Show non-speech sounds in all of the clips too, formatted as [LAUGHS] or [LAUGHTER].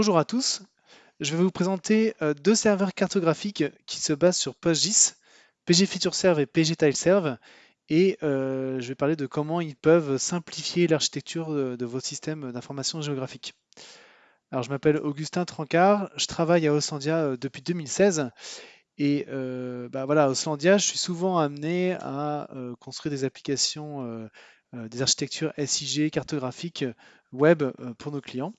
Bonjour à tous, je vais vous présenter euh, deux serveurs cartographiques qui se basent sur PostGIS, PG FeatureServe et PG TileServe, et euh, je vais parler de comment ils peuvent simplifier l'architecture de, vos systèmes d'information géographique. Alors je m'appelle Augustin Trancard, je travaille à Oslandia euh, depuis 2016, et bah voilà, à Oslandia, je suis souvent amené à construire des applications, des architectures SIG cartographiques web pour nos clients.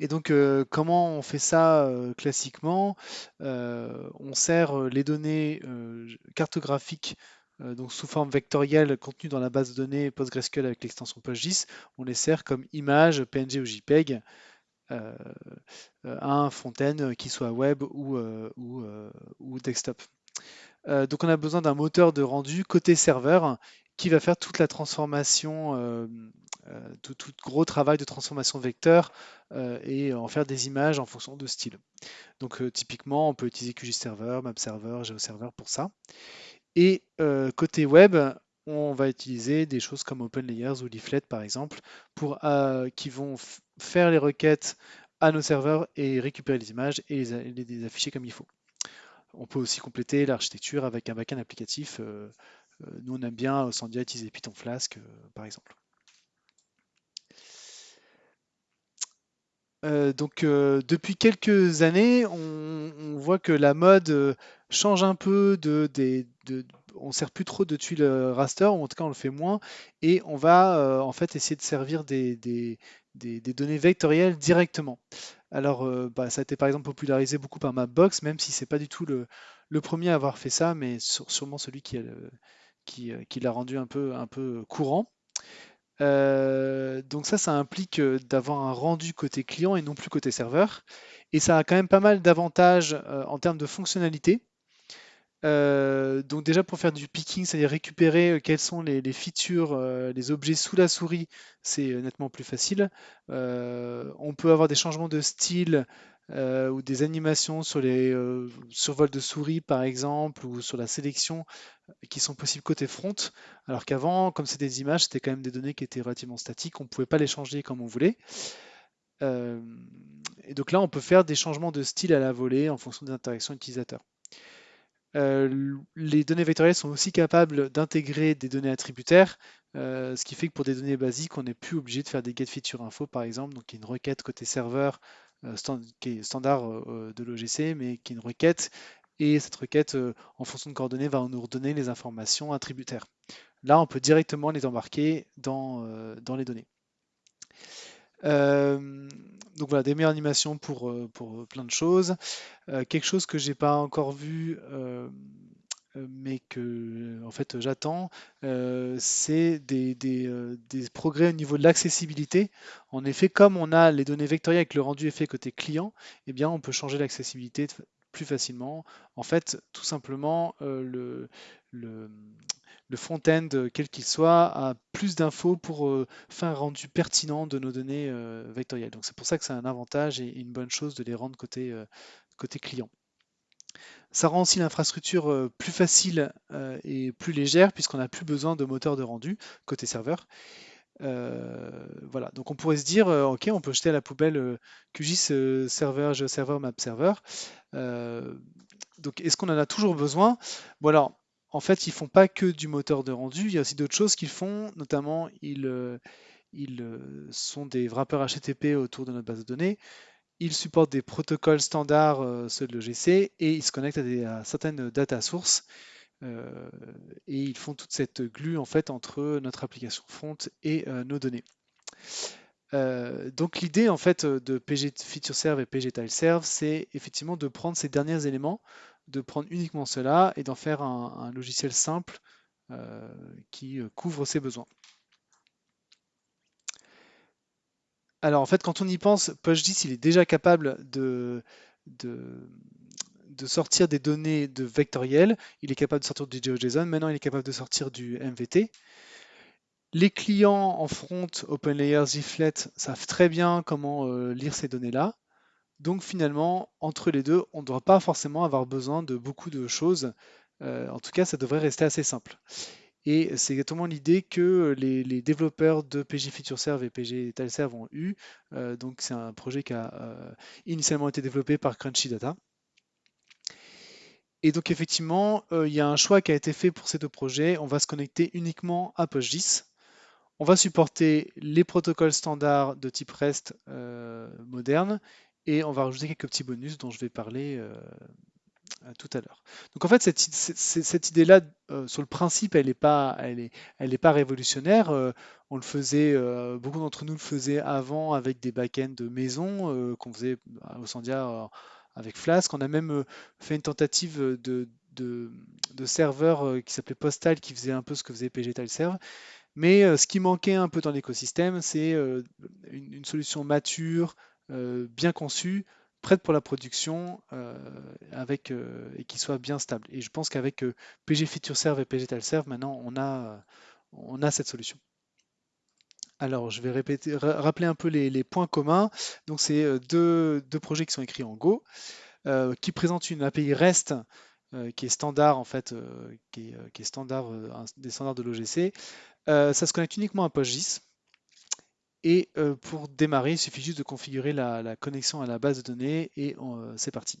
Et donc, euh, comment on fait ça euh, classiquement? Euh, On sert les données cartographiques donc sous forme vectorielle contenues dans la base de données PostgreSQL avec l'extension PostGIS. On les sert comme images PNG ou JPEG à un fontaine qui soit web ou, ou desktop. donc, on a besoin d'un moteur de rendu côté serveur qui va faire toute la transformation, euh, euh, tout, gros travail de transformation vecteur euh, et en faire des images en fonction de style. Donc typiquement, on peut utiliser QGIS MapServer, GeoServer pour ça. Et côté web, on va utiliser des choses comme OpenLayers ou Leaflet par exemple, qui vont faire les requêtes à nos serveurs et récupérer les images et les, afficher comme il faut. On peut aussi compléter l'architecture avec un backend applicatif nous, on aime bien Sandia utiliser Python Flask, euh, par exemple. Euh, donc depuis quelques années, on, voit que la mode change un peu de, on ne sert plus trop de tuiles raster, ou en tout cas on le fait moins, et on va en fait essayer de servir des, données vectorielles directement. Alors bah, ça a été par exemple popularisé beaucoup par Mapbox, même si c'est pas du tout le, premier à avoir fait ça, mais sûrement celui qui a le, euh, qui, l'a rendu un peu, courant. Euh, donc ça, ça implique euh, d'avoir un rendu côté client et non plus côté serveur. Et ça a quand même pas mal d'avantages en termes de fonctionnalité. donc déjà pour faire du picking, c'est-à-dire récupérer quels sont les, features, les objets sous la souris, c'est nettement plus facile. on peut avoir des changements de style ou des animations sur les survols de souris par exemple, ou sur la sélection qui sont possibles côté front, alors qu'avant, comme c'est des images, c'était quand même des données qui étaient relativement statiques, on ne pouvait pas les changer comme on voulait. Euh, et donc là, on peut faire des changements de style à la volée en fonction des interactions utilisateurs. Euh, les données vectorielles sont aussi capables d'intégrer des données attributaires, euh, ce qui fait que pour des données basiques, on n'est plus obligé de faire des get feature info par exemple, donc une requête côté serveur qui est standard de l'OGC, mais qui est une requête et cette requête, euh, en fonction de coordonnées, va nous redonner les informations attributaires. Là, on peut directement les embarquer dans, euh, les données. Euh, donc voilà, des meilleures animations pour, pour plein de choses. quelque chose que j'ai pas encore vu, mais que en fait j'attends, c'est des, des, progrès au niveau de l'accessibilité. En effet, comme on a les données vectorielles avec le rendu effet côté client, eh bien on peut changer l'accessibilité plus facilement. En fait, tout simplement, euh, le, le, front-end, quel qu'il soit, a plus d'infos pour euh, faire un rendu pertinent de nos données euh, vectorielles. Donc c'est pour ça que c'est un avantage et une bonne chose de les rendre côté, côté client. Ça rend aussi l'infrastructure plus facile et plus légère puisqu'on n'a plus besoin de moteur de rendu côté serveur. voilà, donc on pourrait se dire, ok, on peut jeter à la poubelle QGIS serveur, GeoServer, MapServer. Euh, donc, est-ce qu'on en a toujours besoin? Bon, alors, en fait, ils font pas que du moteur de rendu, il y a aussi d'autres choses qu'ils font, notamment, ils, euh, ils euh, sont des wrappers HTTP autour de notre base de données. Ils supportent des protocoles standards, ceux de l'OGC, et ils se connectent à, certaines data sources. et ils font toute cette glue en fait entre notre application front et nos données. Euh, donc l'idée en fait de PG FeatureServe et PG TileServe, c'est effectivement de prendre ces derniers éléments, de prendre uniquement cela et d'en faire un, logiciel simple euh, qui euh, couvre ses besoins. Alors en fait, quand on y pense, PostGIS il est déjà capable de, sortir des données de vectoriel, il est capable de sortir du GeoJSON, maintenant il est capable de sortir du MVT. Les clients en front, OpenLayers, Zflet, savent très bien comment euh, lire ces données-là. Donc finalement, entre les deux, on ne doit pas forcément avoir besoin de beaucoup de choses. Euh, en tout cas, ça devrait rester assez simple. Et c'est exactement l'idée que les, développeurs de PG FeatureServe et PG TileServe ont eu. Euh, donc c'est un projet qui a euh, initialement été développé par Crunchy Data. Et donc effectivement, euh, il y a un choix qui a été fait pour ces deux projets. On va se connecter uniquement à PostGIS. On va supporter les protocoles standards de type REST moderne et on va rajouter quelques petits bonus dont je vais parler tout à l'heure. Donc en fait, cette, idée-là, euh, sur le principe, elle n'est pas, révolutionnaire. Euh, on le faisait, euh, beaucoup d'entre nous le faisaient avant avec des backends de maison qu'on faisait au Sandia avec Flask. On a même fait une tentative de, serveur qui s'appelait Postal qui faisait un peu ce que faisait PG Tileserve. Mais ce qui manquait un peu dans l'écosystème, c'est une, solution mature, bien conçue, prête pour la production avec, et qui soit bien stable. Et je pense qu'avec PG FeatureServe et PG TileServe, maintenant, on a, on a cette solution. Alors, je vais répéter, rappeler un peu les, points communs. Donc, c'est deux, deux, projets qui sont écrits en Go, qui présentent une API REST qui est standard en fait, qui, est, standard des standards de l'OGC. ça se connecte uniquement à PostGIS. Et pour démarrer, il suffit juste de configurer la, connexion à la base de données et c'est parti.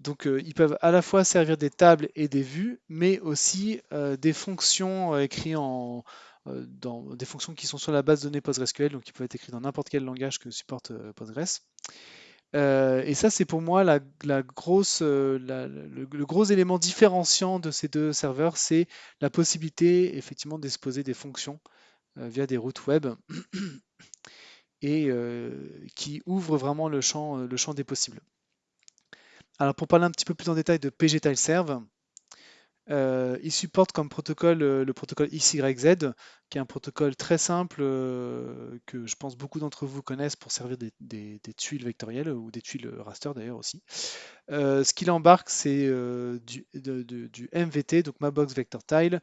Donc ils peuvent à la fois servir des tables et des vues, mais aussi des fonctions écrites en, dans des fonctions qui sont sur la base de données PostgreSQL, donc qui peuvent être écrites dans n'importe quel langage que supporte Postgres. et ça, c'est pour moi le, gros élément différenciant de ces deux serveurs, c'est la possibilité effectivement d'exposer des fonctions via des routes web [CLEARS THROAT] et qui ouvre vraiment le champ, le champ des possibles. Alors pour parler un petit peu plus en détail de PG TileServe, euh, il supporte comme protocole le protocole XYZ, qui est un protocole très simple que je pense beaucoup d'entre vous connaissent pour servir des, tuiles vectorielles ou des tuiles raster d'ailleurs aussi. ce qu'il embarque, c'est du, du, MVT, donc Mabox Vector Tile,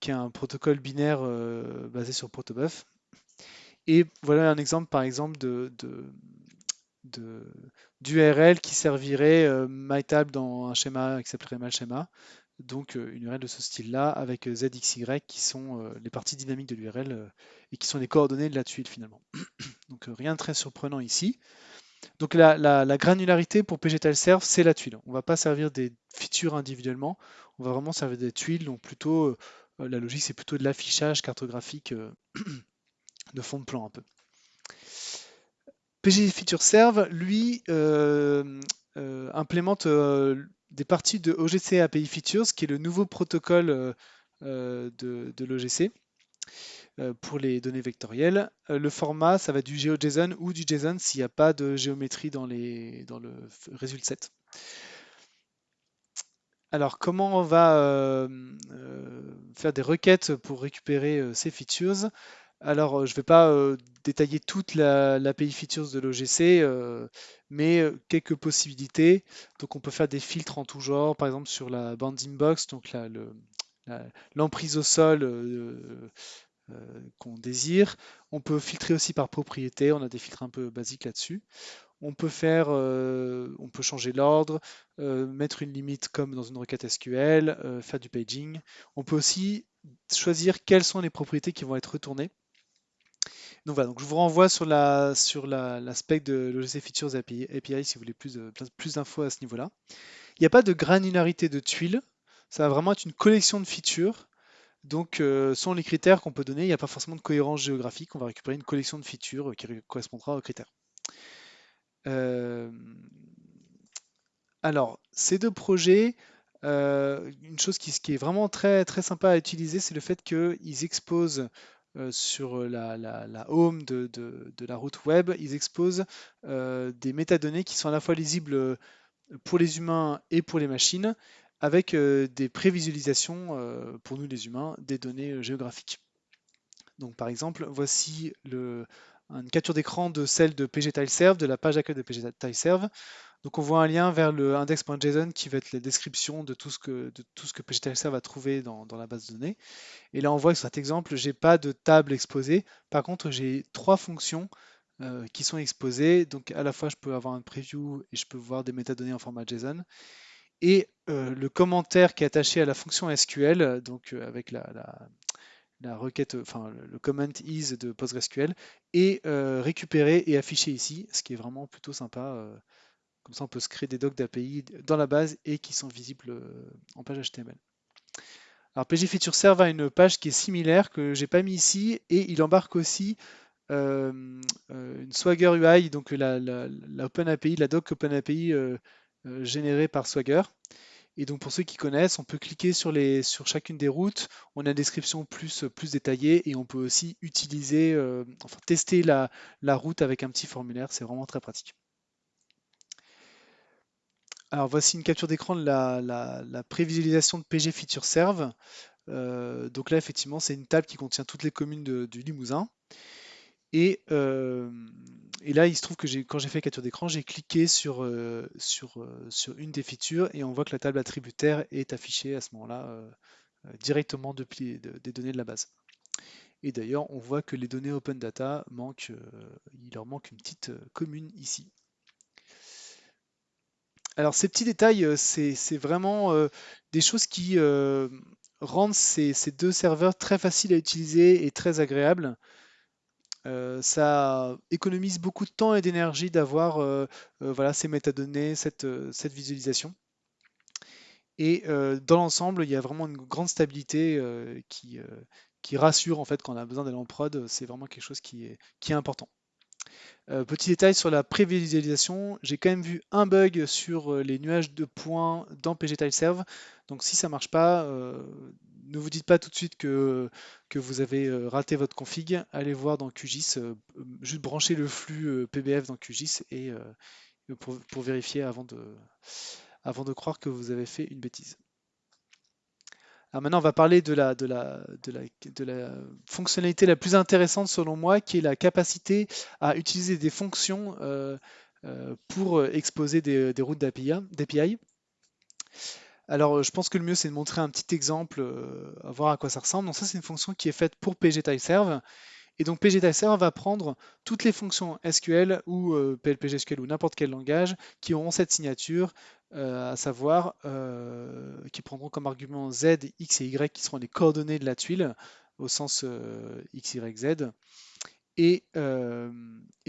qui est un protocole binaire basé sur protobuf. Et voilà un exemple par exemple de, d'URL qui servirait euh, MyTable dans un schéma qui s'appellerait MySchema. Donc euh, une URL de ce style-là avec euh, ZXY qui sont les parties dynamiques de l'URL et qui sont les coordonnées de la tuile finalement. [CLEARS THROAT] Donc rien de très surprenant ici. Donc la, granularité pour PGTileServe, c'est la tuile. On ne va pas servir des features individuellement, on va vraiment servir des tuiles. Donc plutôt, la logique, c'est plutôt de l'affichage cartographique [CLEARS THROAT] de fond de plan un peu. PG FeatureServe, lui, euh, euh, implémente euh, des parties de OGC API Features, qui est le nouveau protocole de, l'OGC pour les données vectorielles. le format, ça va être du GeoJSON ou du JSON s'il n'y a pas de géométrie dans, les, dans le résultat set. Alors, comment on va faire des requêtes pour récupérer ces features? Alors, je ne vais pas détailler toute l'API features de l'OGC, mais quelques possibilités. Donc, on peut faire des filtres en tout genre, par exemple sur la bounding box, donc l'emprise au sol qu'on désire. On peut filtrer aussi par propriété, on a des filtres un peu basiques là-dessus. On peut peut changer l'ordre, mettre une limite comme dans une requête SQL, faire du paging. On peut aussi choisir quelles sont les propriétés qui vont être retournées. Donc je vous renvoie sur l'aspect de l'OGC Features API, si vous voulez plus, plus d'infos à ce niveau-là. Il n'y a pas de granularité de tuiles, ça va vraiment être une collection de features. Donc, euh, selon les critères qu'on peut donner, il n'y a pas forcément de cohérence géographique. On va récupérer une collection de features qui correspondra aux critères. Euh, alors, ces deux projets, euh, une chose qui, est vraiment très, très sympa à utiliser, c'est le fait qu'ils exposent euh, sur la, home de, la route web, ils exposent euh, des métadonnées qui sont à la fois lisibles euh, pour les humains et pour les machines, avec des prévisualisations pour nous les humains des données géographiques. Donc par exemple, voici une capture d'écran de celle de PGTileServe, de la page d'accueil de PGTileServe. Donc on voit un lien vers le index.json qui va être la description de tout ce que, que va trouver dans, la base de données. Et là on voit que sur cet exemple, je n'ai pas de table exposée. Par contre, j'ai trois fonctions euh, qui sont exposées. Donc à la fois, je peux avoir un preview et je peux voir des métadonnées en format JSON. Et le commentaire qui est attaché à la fonction SQL, donc avec la, requête, enfin le comment is de PostgreSQL, est récupéré et affiché ici, ce qui est vraiment plutôt sympa. Comme ça, on peut se créer des docs d'API dans la base et qui sont visibles en page HTML. Alors PG Feature Serve a une page qui est similaire que j'ai pas mis ici et il embarque aussi euh, euh, une Swagger UI, donc la, Open API, la doc Open API euh, générée par Swagger. Et donc pour ceux qui connaissent, on peut cliquer sur, chacune des routes, on a une description plus, plus détaillée et on peut aussi utiliser, enfin tester la, la route avec un petit formulaire, c'est vraiment très pratique. Alors voici une capture d'écran de la, prévisualisation de PG Feature Serve. Euh, donc là, effectivement, c'est une table qui contient toutes les communes du Limousin. Euh, et, là, il se trouve que quand j'ai fait capture d'écran, j'ai cliqué sur, euh, sur, sur, une des features et on voit que la table attributaire est affichée à ce moment-là directement depuis des données de la base. Et d'ailleurs, on voit que les données Open Data manquent, il leur manque une petite commune ici. Alors ces petits détails, euh, c'est vraiment euh, des choses qui euh, rendent ces, deux serveurs très faciles à utiliser et très agréables. Ça économise beaucoup de temps et d'énergie d'avoir voilà, ces métadonnées, cette, visualisation. Et dans l'ensemble, il y a vraiment une grande stabilité qui, rassure en fait quand on a besoin d'aller en prod. C'est vraiment quelque chose qui est important. Euh, petit détail sur la prévisualisation, j'ai quand même vu un bug sur euh, les nuages de points dans pgtileserve. Donc si ça ne marche pas, euh, ne vous dites pas tout de suite que, vous avez raté votre config. Allez voir dans QGIS, juste brancher le flux PBF dans QGIS et pour, vérifier avant de croire que vous avez fait une bêtise. Maintenant, on va parler de la, fonctionnalité la plus intéressante selon moi, qui est la capacité à utiliser des fonctions euh, euh, pour exposer des, routes d'API. Alors, je pense que le mieux, c'est de montrer un petit exemple, euh, à voir à quoi ça ressemble. Donc ça, c'est une fonction qui est faite pour pgtileserve. Et donc pgtileserve va prendre toutes les fonctions SQL ou PLPGSQL ou n'importe quel langage qui auront cette signature euh, à savoir euh, qui prendront comme argument z, x et y qui seront les coordonnées de la tuile au sens euh, x, y, z et,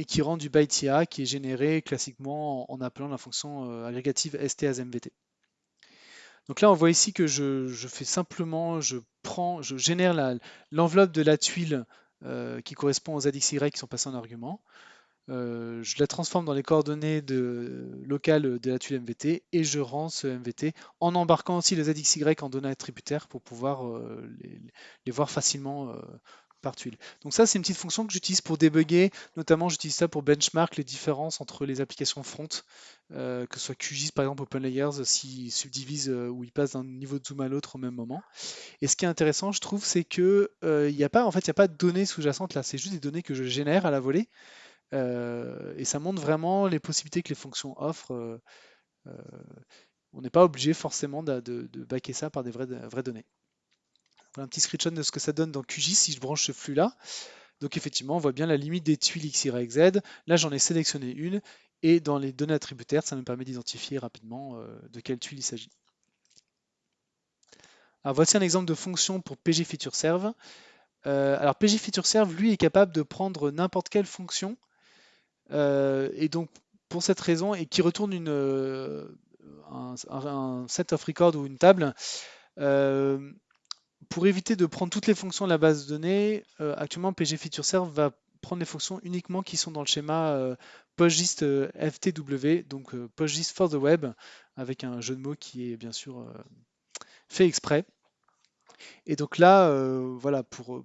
qui rend du byte IA qui est généré classiquement en, appelant la fonction agrégative STASMVT. Donc là, on voit ici que je, fais simplement, je prends, je génère l'enveloppe de la tuile qui correspond aux ZXY qui sont passés en argument. Euh, je la transforme dans les coordonnées locales de la tuile MVT et je rends ce MVT en embarquant aussi les ZXY en données attributaires pour pouvoir euh, les, voir facilement euh, par tuile. Donc ça, c'est une petite fonction que j'utilise pour débugger. Notamment, j'utilise ça pour benchmark les différences entre les applications front, que ce soit QGIS par exemple, OpenLayers, s'ils subdivisent ou ils passent d'un niveau de zoom à l'autre au même moment. Et ce qui est intéressant, je trouve, c'est que il n'y a pas, en fait, il a pas de données sous-jacentes là. C'est juste des données que je génère à la volée. Euh, et ça montre vraiment les possibilités que les fonctions offrent. Euh, euh, on n'est pas obligé forcément de, de, backer ça par des vraies, vraies données. Voilà un petit screenshot de ce que ça donne dans QGIS si je branche ce flux-là. Donc effectivement, on voit bien la limite des tuiles X, Y, Z. Là, j'en ai sélectionné une. Et dans les données attributaires, ça me permet d'identifier rapidement de quelle tuile il s'agit. Alors voici un exemple de fonction pour PG Feature Serve. alors PG Feature Serve, lui, est capable de prendre n'importe quelle fonction euh, et donc, pour cette raison, et qui retourne euh, un, set of record ou une table, euh, pour éviter de prendre toutes les fonctions de la base de données, actuellement PG Feature Serve va prendre les fonctions uniquement qui sont dans le schéma PostGIS FTW, donc PostGIS for the web, avec un jeu de mots qui est bien sûr fait exprès. Et donc là, voilà, pour,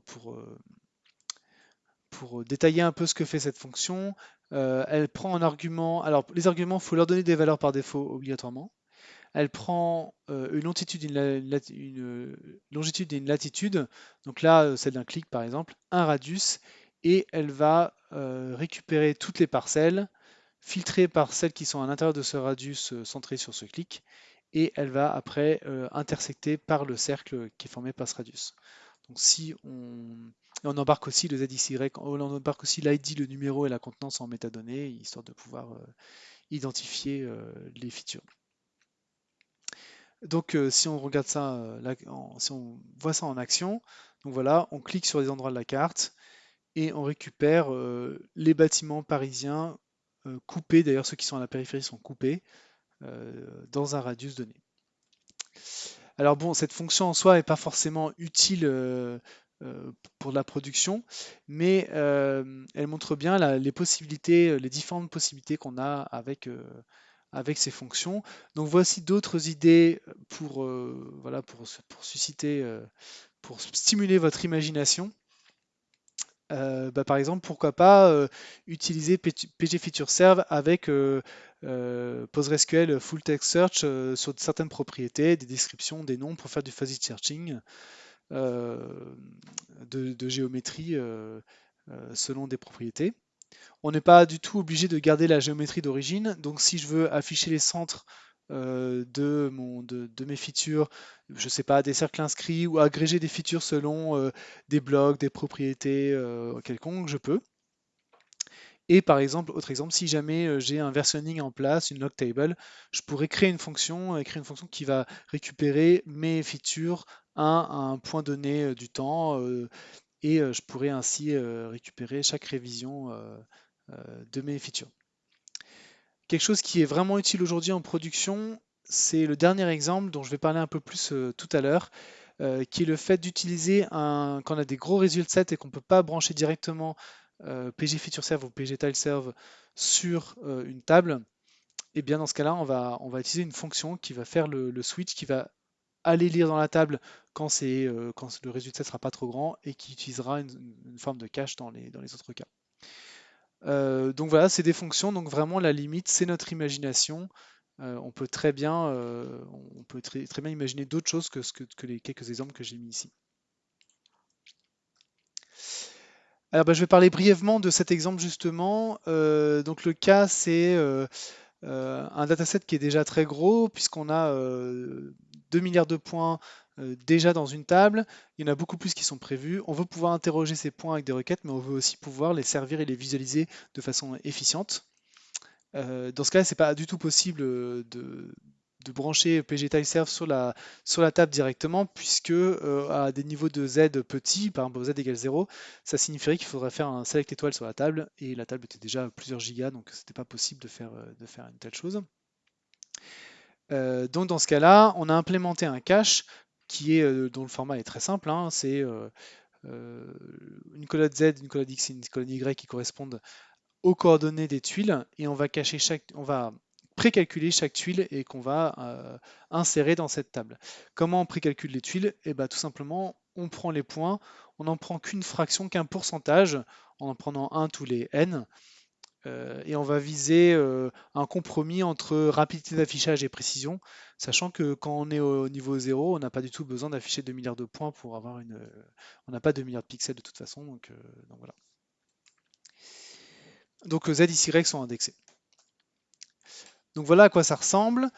détailler un peu ce que fait cette fonction, euh, elle prend un argument. Alors, les arguments, il faut leur donner des valeurs par défaut obligatoirement. Elle prend euh, une longitude, une, longitude et une latitude. Donc là, euh, celle d'un clic par exemple, un radius, et elle va récupérer toutes les parcelles, filtrer par celles qui sont à l'intérieur de ce radius centré sur ce clic, et elle va après intersecter par le cercle qui est formé par ce radius. Donc si on, embarque aussi le ZXY, on embarque aussi l'ID, le numéro et la contenance en métadonnées, histoire de pouvoir euh, identifier euh, les features. Donc euh, si on regarde ça, euh, si on voit ça en action, donc voilà, on clique sur les endroits de la carte et on récupère euh, les bâtiments parisiens coupés, d'ailleurs ceux qui sont à la périphérie sont coupés dans un radius donné. Alors bon, cette fonction en soi n'est pas forcément utile pour la production, mais elle montre bien les possibilités, les différentes possibilités qu'on a avec, avec ces fonctions. Donc voici d'autres idées pour, euh, voilà, pour, pour susciter, euh, pour stimuler votre imagination. Euh, bah, par exemple, pourquoi pas utiliser P- PG Feature Serve avec PostgreSQL Full Text Search sur certaines propriétés, des descriptions, des noms pour faire du fuzzy searching de, géométrie selon des propriétés. On n'est pas du tout obligé de garder la géométrie d'origine. Donc si je veux afficher les centres euh, de, mes features, je sais pas, des cercles inscrits ou agréger des features selon euh, des blocs, des propriétés euh, quelconques, je peux. Et par exemple, autre exemple, si jamais j'ai un versionning en place, une log table, je pourrais créer une fonction, une fonction qui va récupérer mes features à un point donné du temps, et euh, je pourrais ainsi euh, récupérer chaque révision euh, de mes features. Quelque chose qui est vraiment utile aujourd'hui en production, c'est le dernier exemple dont je vais parler un peu plus tout à l'heure, qui est le fait d'utiliser un, quand on a des gros résultats et qu'on ne peut pas brancher directement PG Feature Serve ou PG Tile Serve sur une table, et bien dans ce cas-là, on va, on va utiliser une fonction qui va faire le switch, qui va aller lire dans la table quand, euh, le résultat ne sera pas trop grand et qui utilisera une, forme de cache dans les, autres cas. Euh, donc voilà, c'est des fonctions, donc vraiment la limite, c'est notre imagination. Euh, on peut très bien, imaginer d'autres choses que, les quelques exemples que j'ai mis ici. Alors bah, je vais parler brièvement de cet exemple justement. Donc le cas, c'est un dataset qui est déjà très gros puisqu'on a 2 milliards de points euh, déjà dans une table. Il y en a beaucoup plus qui sont prévus. On veut pouvoir interroger ces points avec des requêtes, mais on veut aussi pouvoir les servir et les visualiser de façon efficiente. Euh, dans ce cas, c'est pas du tout possible euh, de, brancher PGTileServe sur la, sur la table directement, puisque à des niveaux de Z petits, par exemple z égale 0, ça signifierait qu'il faudrait faire un select étoile sur la table, et la table était déjà à plusieurs gigas, donc c'était pas possible de faire une telle chose. Euh, donc dans ce cas-là, on a implémenté un cache qui est, euh, dont le format est très simple, hein, c'est euh, une colonne Z, une colonne X et une colonne Y qui correspondent aux coordonnées des tuiles et on va cacher chaque, on va précalculer chaque tuile et qu'on va insérer dans cette table. Comment on précalcule les tuiles? Et bien tout simplement, on prend les points, on n'en prend qu'une fraction, qu'un pourcentage, en en prenant un tous les n, et on va viser euh, un compromis entre rapidité d'affichage et précision, sachant que quand on est au niveau 0, on n'a pas du tout besoin d'afficher 2 milliards de points pour avoir une... on n'a pas 2 milliards de pixels de toute façon, donc, euh, voilà. Donc Z Y sont indexés. Donc voilà à quoi ça ressemble.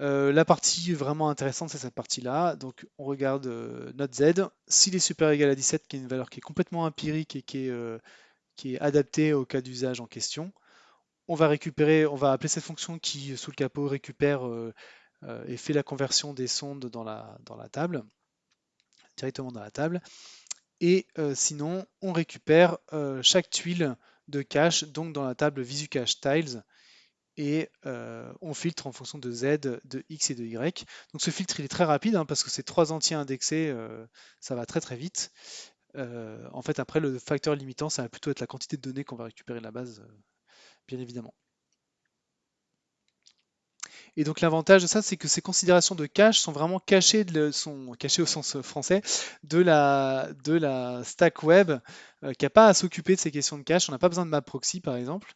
Euh, la partie vraiment intéressante, c'est cette partie-là. Donc on regarde euh, notre Z. S'il est supérieur égal à 17, qui est une valeur qui est complètement empirique et qui est, euh, qui est adaptée au cas d'usage en question, on va récupérer, on va appeler cette fonction qui, sous le capot, récupère euh, euh, et fait la conversion des sondes dans la, dans la table, directement dans la table. Et euh, sinon, on récupère chaque tuile de cache, donc dans la table VisuCache Tiles, et on filtre en fonction de Z, de X et de Y. Donc ce filtre il est très rapide hein, parce que c'est trois entiers indexés, ça va très très vite. Euh, en fait après le facteur limitant ça va plutôt être la quantité de données qu'on va récupérer de la base, euh, bien évidemment. Et donc l'avantage de ça, c'est que ces considérations de cache sont vraiment cachées, sont cachées au sens français de la, de la stack web euh, qui n'a pas à s'occuper de ces questions de cache. On n'a pas besoin de map proxy par exemple.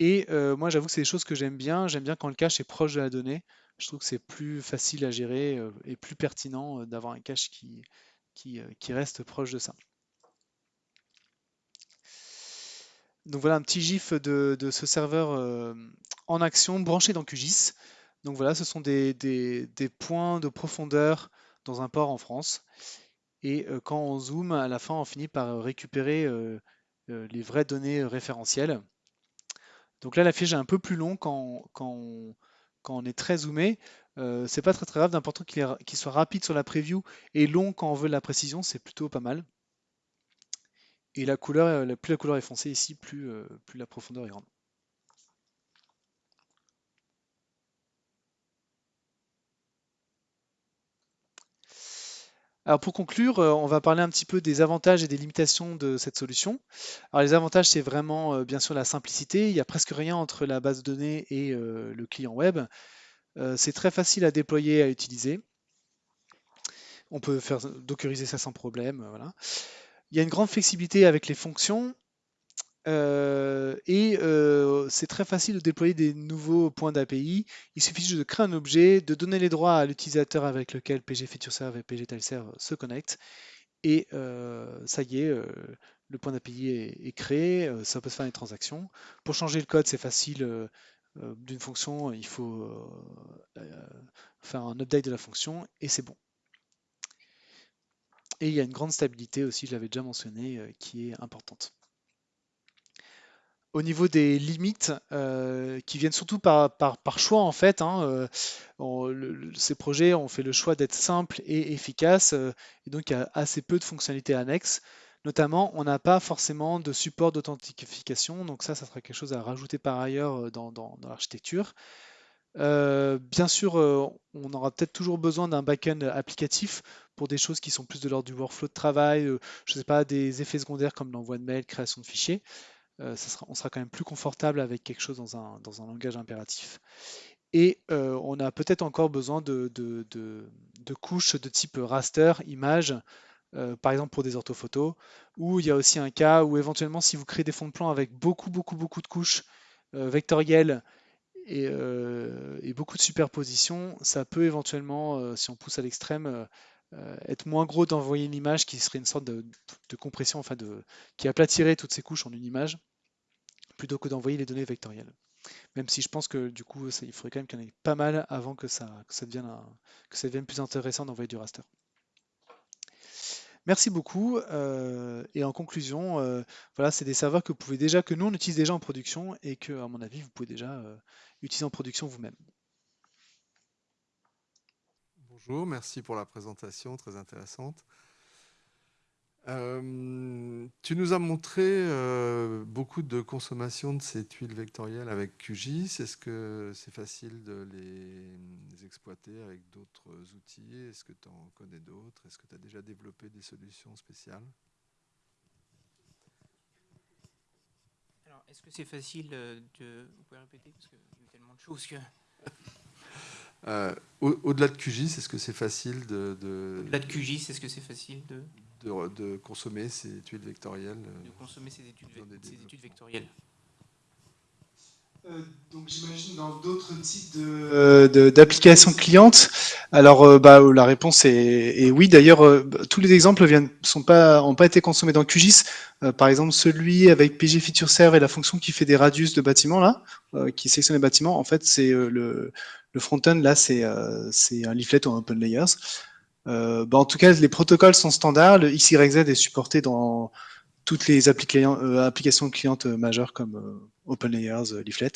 Et moi, j'avoue que c'est des choses que j'aime bien. J'aime bien quand le cache est proche de la donnée. Je trouve que c'est plus facile à gérer et plus pertinent d'avoir un cache qui, qui reste proche de ça. Donc voilà un petit gif de, de ce serveur euh, en action branché dans QGIS. Donc voilà, ce sont des, points de profondeur dans un port en France. Et euh, quand on zoome, à la fin, on finit par récupérer euh, les vraies données référentielles. Donc là, la fiche est un peu plus long quand, on, est très zoomé, c'est pas très très grave, d'important qu'il soit rapide sur la preview et long quand on veut la précision, c'est plutôt pas mal. Et la couleur, plus la couleur est foncée ici, plus, plus la profondeur est grande. Alors pour conclure, euh, on va parler un petit peu des avantages et des limitations de cette solution. Alors les avantages, c'est vraiment euh, bien sûr la simplicité. Il n'y a presque rien entre la base de données et euh, le client web. c'est très facile à déployer et à utiliser. On peut faire dockeriser ça sans problème. Voilà. Il y a une grande flexibilité avec les fonctions. Euh, et euh, c'est très facile de déployer des nouveaux points d'API. Il suffit juste de créer un objet, de donner les droits à l'utilisateur avec lequel PG FeatureServe et PG TileServe se connectent. Et euh, ça y est, le point d'API est, créé, ça peut se faire des transactions. Pour changer le code, c'est facile. D'une fonction, il faut faire un update de la fonction et c'est bon. Et il y a une grande stabilité aussi, je l'avais déjà mentionné, qui est importante au niveau des limites euh, qui viennent surtout par, par, choix en fait. Hein, euh, ces projets ont fait le choix d'être simples et efficaces euh, et donc il y a assez peu de fonctionnalités annexes. Notamment, on n'a pas forcément de support d'authentification, donc ça, ça sera quelque chose à rajouter par ailleurs dans, l'architecture. Bien sûr, on aura peut-être toujours besoin d'un backend applicatif pour des choses qui sont plus de l'ordre du workflow de travail, je ne sais pas, des effets secondaires comme l'envoi de mail, création de fichiers. Euh, on sera quand même plus confortable avec quelque chose dans un, langage impératif. Et euh, on a peut-être encore besoin de, couches de type raster, image, euh, par exemple pour des orthophotos, ou il y a aussi un cas où éventuellement si vous créez des fonds de plan avec beaucoup, beaucoup, beaucoup de couches vectorielles et, beaucoup de superpositions, ça peut éventuellement, si on pousse à l'extrême, être moins gros d'envoyer une image qui serait une sorte de, compression, enfin de, qui aplatirait toutes ces couches en une image plutôt que d'envoyer les données vectorielles. Même si je pense que du coup, il faudrait quand même qu'il y en ait pas mal avant que ça, que ça devienne plus intéressant d'envoyer du raster. Merci beaucoup. Euh, et en conclusion, euh, voilà, c'est des serveurs que vous pouvez déjà, que nous on utilise déjà en production et que, à mon avis, vous pouvez déjà euh, utiliser en production vous-même. Bonjour, merci pour la présentation très intéressante. Euh, tu nous as montré euh, beaucoup de consommation de ces tuiles vectorielles avec QGIS. Est-ce que c'est facile de les exploiter avec d'autres outils? Est-ce que tu en connais d'autres? Est-ce que tu as déjà développé des solutions spéciales? Alors, est-ce que c'est facile de... Vous pouvez répéter Parce qu'il y a tellement de choses que... [LAUGHS] Euh, au-delà de QGIS, est-ce que c'est facile de... de... Au-delà de QGIS, est-ce que c'est facile de de, consommer ces études vectorielles. Euh, de consommer ces études, vectorielles. Euh, donc j'imagine dans d'autres types euh, d'applications clientes. Alors bah, la réponse est, oui. D'ailleurs, tous les exemples n'ont sont pas, ont pas été consommés dans QGIS. par exemple, celui avec PG Feature Serve et la fonction qui fait des radius de bâtiments là, qui sélectionne les bâtiments. En fait, c'est le, le front-end là, c'est un leaflet ou un open layers. Euh, bah, en tout cas, les protocoles sont standards. Le XYZ est supporté dans toutes les euh, applications clientes majeures comme euh, OpenLayers, Leaflet.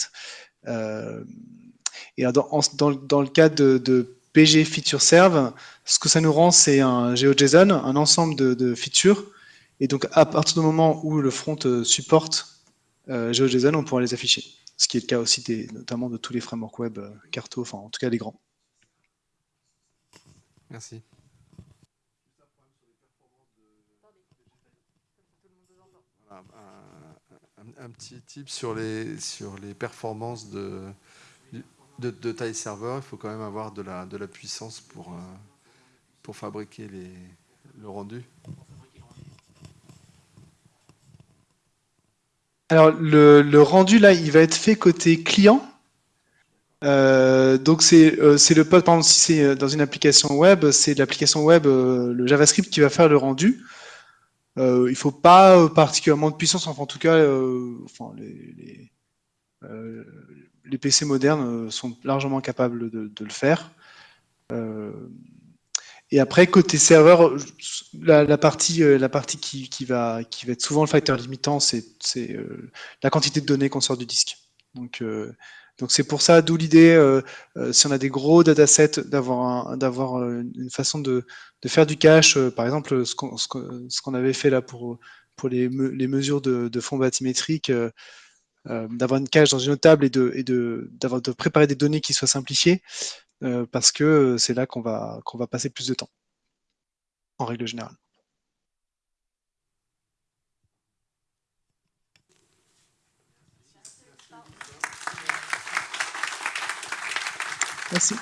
et dans, le cas de, PG Feature Serve, ce que ça nous rend, c'est un GeoJSON, un ensemble de, features. Et donc, à partir du moment où le front supporte GeoJSON, on pourra les afficher. Ce qui est le cas aussi des, notamment de tous les frameworks web, Carto, enfin en tout cas les grands. Merci. un, petit tip sur les, sur les performances de, de, de taille serveur. Il faut quand même avoir de la, de la puissance pour, euh, pour fabriquer les, le rendu. Alors, le, le, rendu, là, il va être fait côté client? Euh, donc, c'est euh, le par exemple, si c'est dans une application web, c'est l'application web, le JavaScript qui va faire le rendu. Euh, il faut pas euh, particulièrement de puissance, enfin, en tout cas, euh, enfin, les, les, euh, les, PC modernes sont largement capables de, le faire. et après, côté serveur, la, la partie, la partie qui, qui, va, qui va être souvent le facteur limitant, c'est la quantité de données qu'on sort du disque. Donc, Donc c'est pour ça, d'où l'idée, euh, euh, si on a des gros datasets, d'avoir euh, une façon de, faire du cache, par exemple ce qu'on avait fait là pour, pour les, les mesures de, de fonds bathymétriques, d'avoir une cache dans une autre table et de, et de, de préparer des données qui soient simplifiées, parce que c'est là qu'on va, qu'on va passer plus de temps, en règle générale. Merci.